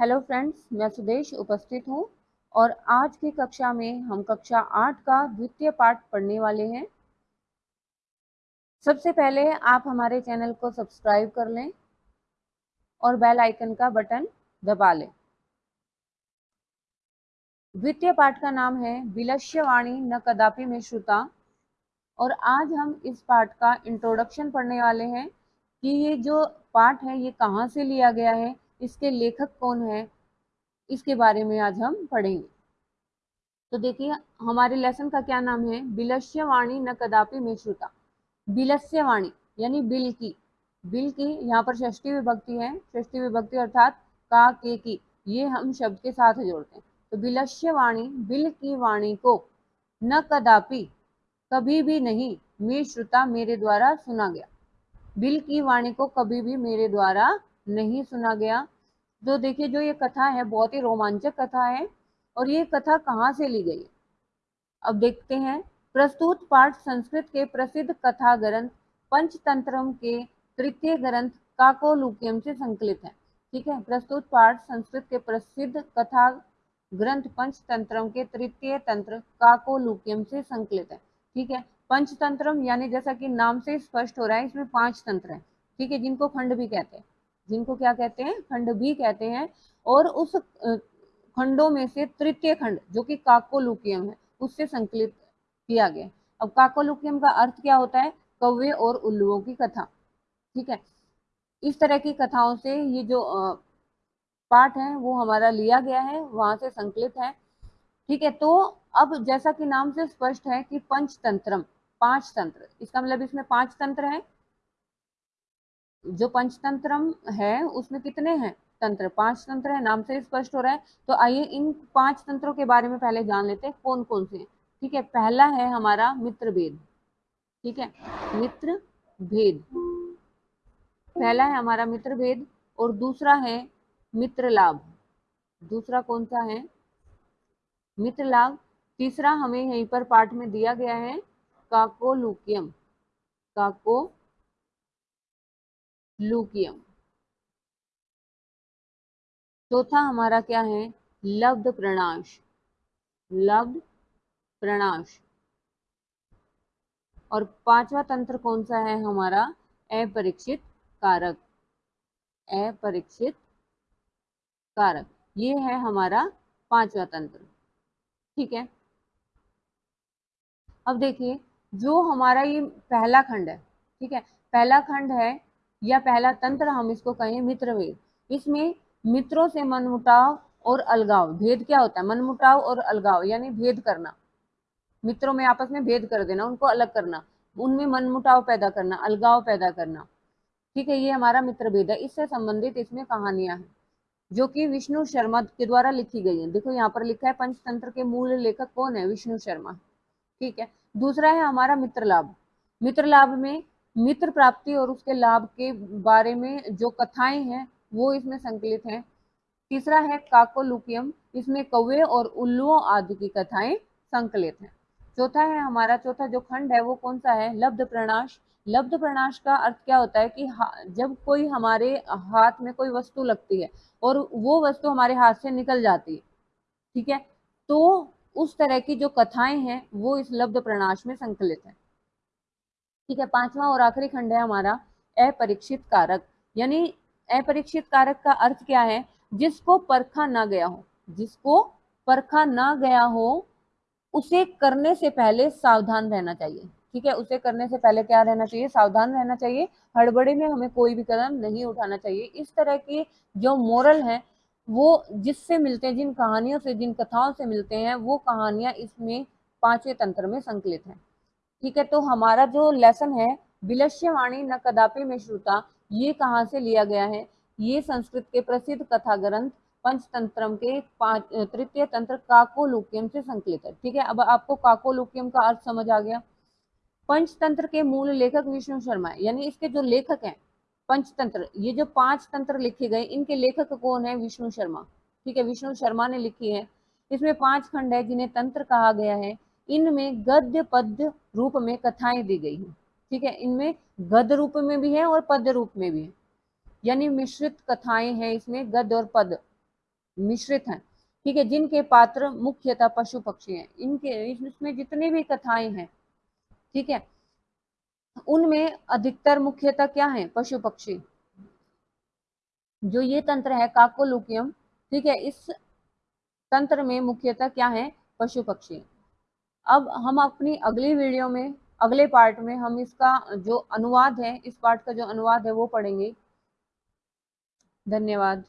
Hello friends मैं सुदेश उपस्थित हूँ और आज की कक्षा में हम कक्षा आठ का द्वितीय पाठ पढ़ने वाले हैं। सबसे पहले आप हमारे चैनल को सब्सक्राइब कर लें और बेल आइकन का बटन दबा लें। द्वितीय पाठ का नाम है विलक्ष्यवाणी न कदापि में श्रुता और आज हम इस पाठ का इंट्रोडक्शन पढ़ने वाले हैं कि ये जो पाठ है ये कहाँ से लिया गया है इसके लेखक कौन है? इसके बारे में आज हम पढ़ेंगे। तो देखिए, हमारे लेसन का क्या नाम है? बिलस्य वाणी न कदापि में श्रुता बिलस्य वाणी यानी बिल की। बिल की, यहाँ पर षष्ठी विभक्ति है। षष्ठी विभक्ति अर्थात का, के, की। ये हम शब्द के साथ जोड़ते हैं। तो बिलस्य वाणी बिल की वाणी को न कदापि, कभी भी नहीं मे श्रुता मेरे द्वारा सुना गया। बिल की वाणी को कभी भी मेरे द्वारा नहीं सुना गया। जो देखिए, जो ये कथा है, बहुत ही रोमांचक कथा है और ये कथा कहाँ से ली गई? अब देखते हैं। प्रस्तुत पाठ संस्कृत के प्रसिद्ध कथा ग्रंथ पंचतंत्रम के तृतीय ग्रंथ काकोलुकियम से संकलित है। ठीक है? प्रस्तुत पाठ संस्कृत के प्रसिद्ध कथा ग्रंथ पंचतंत्रम के तृतीय तंत्र काकोलुकियम से संकलित है। ठीक है? पंचतंत्रम यानी जैसा कि नाम से स्पष्ट हो रहा है, इसमें पाँच तंत्र है। ठीक है? जिनको खंड भी कहते हैं। जिनको क्या कहते हैं? खंड भी कहते हैं। और उस खंडों में से तृतीय खंड, जो कि काकोलुकियम है, उससे संकलित किया गया। अब काकोलुकियम का अर्थ क्या होता है? कौवे और उल्लुओं की कथा। ठीक है? इस तरह की कथाओं से ये जो पाठ है, वो हमारा लिया गया है, वहाँ से संकलित है। ठीक है? तो अब जैसा कि नाम से स्पष्ट है कि पंचतंत्रम, पाँच तंत्र। इसका मतलब इसमें पाँच तंत्र हैं। जो पंचतंत्रम है, उसमें कितने हैं? तंत्र। पाँच तंत्र है, नाम से स्पष्ट हो रहा है। तो आइए इन पाँच तंत्रों के बारे में पहले जान लेते हैं कौन कौन से ठीक है, पहला है हमारा मित्र भेद ठीक है मित्र भेद पहला है हमारा मित्र भेद और दूसरा है मित्र लाभ दूसरा कौन सा है? मित्र लाभ तीसरा हमें यहीं पर पाठ में दिया गया है, काकोलुकियम। काको लुकियम। चौथा हमारा क्या है? लब्ध प्रणाश। लब्ध प्रणाश। और पांचवा तंत्र कौन सा है हमारा? अपरीक्षित कारक। अपरीक्षित कारक। ये है हमारा पांचवा तंत्र। ठीक है? अब देखिए, जो हमारा ये पहला खंड है, ठीक है? पहला खंड है या पहला तंत्र हम इसको कहें मित्र भेद इसमें मित्रों से मनमुटाव और अलगाव, भेद क्या होता है? मनमुटाव और अलगाव, यानी भेद करना। मित्रों में आपस में भेद कर देना, उनको अलग करना। उनमें मनमुटाव पैदा करना, अलगाव पैदा करना। ठीक है, ये हमारा मित्र भेद है। इससे संबंधित इसमें कहानियाँ हैं, जो कि विष्णु शर्मा के द्वारा लिखी गई है। देखो, यहाँ पर लिखा है, पंचतंत्र के मूल लेखक कौन है? विष्णु शर्मा। ठीक है, दूसरा है हमारा मित्र लाभ मित्र लाभ में मित्र प्राप्ति और उसके लाभ के बारे में जो कथाएँ हैं, वो इसमें संकलित हैं। तीसरा है काकोलुकियम। इसमें कौवे और उल्लुओं आदि की कथाएँ संकलित हैं। चौथा है हमारा चौथा जो खंड है, वो कौन सा है? लब्ध प्रणाश लब्ध प्रणाश का अर्थ क्या होता है कि जब कोई हमारे हाथ में कोई वस्तु लगती है और वो वस्तु हमारे हाथ से निकल जाती है, ठीक है? तो उस तरह की जो कथाएँ हैं, वो इस लब्ध प्रणाश में संकलित है। ठीक है, पांचवा और आखिरी खंड है हमारा, अपरीक्षित कारक। यानी अपरीक्षित कारक का अर्थ क्या है? जिसको परखा ना गया हो, जिसको परखा ना गया हो, उसे करने से पहले सावधान रहना चाहिए। ठीक है, उसे करने से पहले क्या रहना चाहिए? सावधान रहना चाहिए। हड़बड़ी में हमें कोई भी कदम नहीं उठाना चाहिए। इस तरह की जो मोरल है, वो जिससे मिलते हैं, जिन कहानियों से, जिन कथाओं से मिलते हैं, वो कहानियाँ इसमें पाँचवें तंत्र में संकलित हैं। ठीक है तो हमारा जो लेसन है विलक्ष्य वाणी न कदापि में श्रुता ये कहाँ से लिया गया है? ये संस्कृत के प्रसिद्ध कथा ग्रंथ पंचतंत्रम के तृतीय तंत्र काकोलुकियम से संकलित है। ठीक है, अब आपको काकोलुकियम का अर्थ समझ आ गया। पंचतंत्र के मूल लेखक विष्णु शर्मा है यानी इसके जो लेखक हैं, पंचतंत्र, ये जो पाँच तंत्र लिखे गए, इनके लेखक कौन है? विष्णु शर्मा। ठीक है, विष्णु शर्मा ने लिखी है। इसमें पाँच खंड है जिन्हें तंत्र कहा गया है। इनमें गद्य पद्य रूप में कथाएँ दी गई हैं। ठीक है, इनमें गद्य रूप में भी है और पद्य रूप में भी है। यानी मिश्रित कथाएँ हैं इसमें, गद्य और पद मिश्रित हैं। ठीक है, जिनके पात्र मुख्यतः पशु पक्षी हैं। इनके, इसमें जितने भी कथाएँ हैं, ठीक है, उनमें अधिकतर मुख्यतः क्या है? पशु पक्षी। जो ये तंत्र है, काकोलुकियम, ठीक है, इस तंत्र में मुख्यतः क्या है? पशु पक्षी। अब हम अपनी अगली वीडियो में, अगले पार्ट में हम इसका जो अनुवाद है, इस पार्ट का जो अनुवाद है, वो पढ़ेंगे। धन्यवाद।